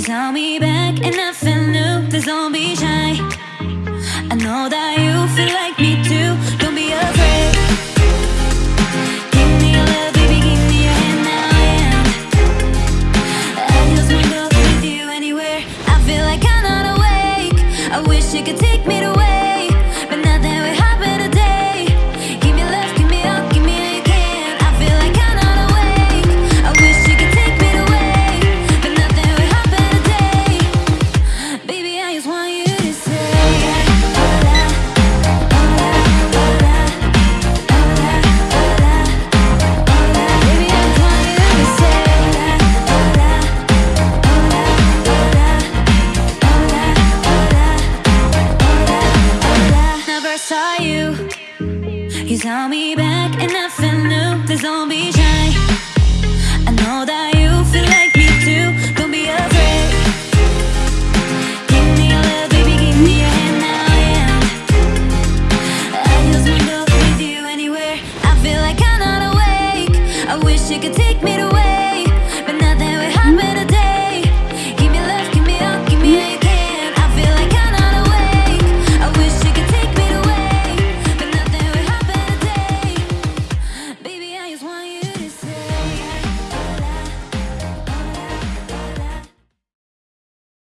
saw me back and nothing new. Please don't shy. I know that you feel like me too. Don't be afraid. Give me your love, baby, give me your hand now, yeah. I with you anywhere. I feel like I'm not awake. I wish you could take me away, but You. You saw me back and nothing new. Please don't be. I know that you feel like me too. Don't be afraid. Give me your love, baby, give me your hand now, yeah. I just wanna with you anywhere. I feel like I'm not awake. I wish you could take me away,